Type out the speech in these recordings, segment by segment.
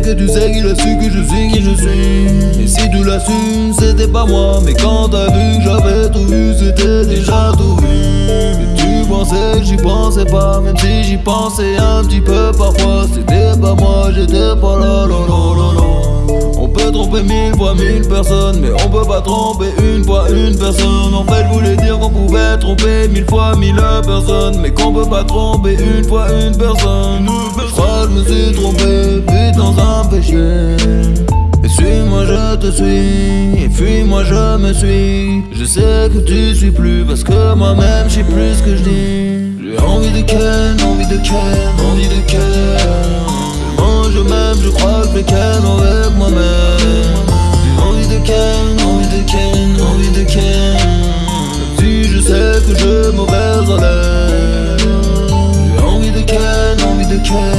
tu sais qu'il a su que je suis qui je suis. Et si tu l'assumes c'était pas moi. Mais quand t'as vu que j'avais tout vu c'était déjà tout vu. Et tu pensais que j'y pensais pas. Même si j'y pensais un petit peu parfois C'était pas moi. J'étais pas là, là, là, là, là. On peut tromper mille fois mille personnes Mais on peut pas tromper une fois une personne. En fait je voulais dire qu'on pouvait tromper mille fois mille personnes Mais qu'on peut pas tromper une fois une personne et suis-moi je te suis. Et fuis-moi je me suis. Je sais que tu suis plus Parce que moi-même je sais plus que je dis. J'ai envie de ken, envie de ken, envie de ken. Tellement je m'aime, je crois que je ken avec moi-même. J'ai envie de ken, envie de ken, envie de ken. Si je sais que je mauvaise haleine J'ai envie de ken, envie de ken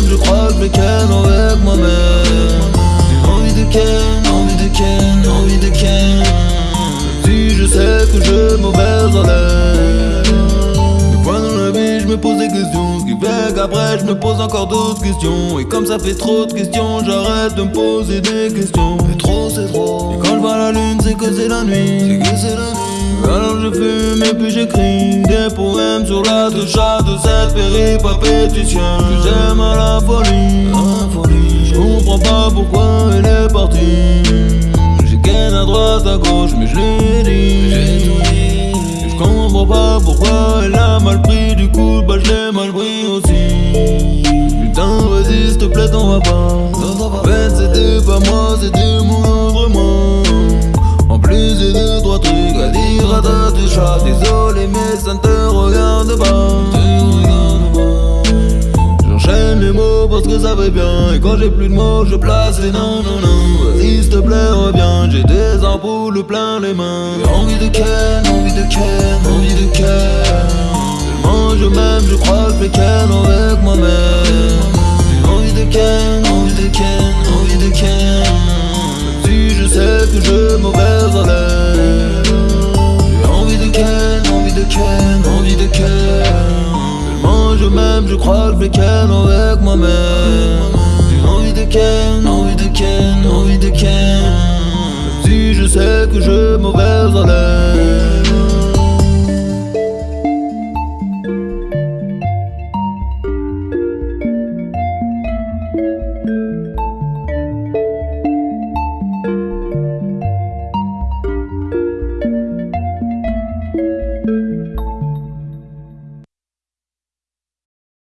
Je crois que je ken avec moi-même. Envie de ken, envie de ken, envie de ken. Si je sais que je mauvaise haleine. Des fois dans la vie je me pose des questions. Ce qui fait qu'après je me pose encore d'autres questions. Et comme ça fait trop de questions J'arrête de me poser des questions. Mais trop c'est trop. Et quand je vois la lune c'est que c'est la nuit. C'est que c'est la nuit. Alors je fume et puis j'écris des poèmes sur la touche de cette péripapétition que j'aime à la folie. la folie. Je comprends pas pourquoi elle est partie. J'ai qu'un à droite à gauche mais je l'ai dit. Je comprends pas pourquoi elle a mal pris du coup bah je l'ai mal pris aussi. Putain vas-y s'il te plaît t'en vas pas. En fait c'était pas moi c'était mon plus j'ai deux trois trucs à dire. À ta Désolé mais ça ne te regarde pas. J'enchaîne les mots parce que ça va bien. Et quand j'ai plus de mots je place les non non non. S'il te plaît reviens. J'ai des ampoules plein les mains. Envie de ken, envie de ken, envie de ken. Tellement je m'aime je crois que je ken avec moi-même je crois que je vais ken avec moi-même. J'ai envie de ken, envie de ken, envie de ken. Si je sais que je mauvais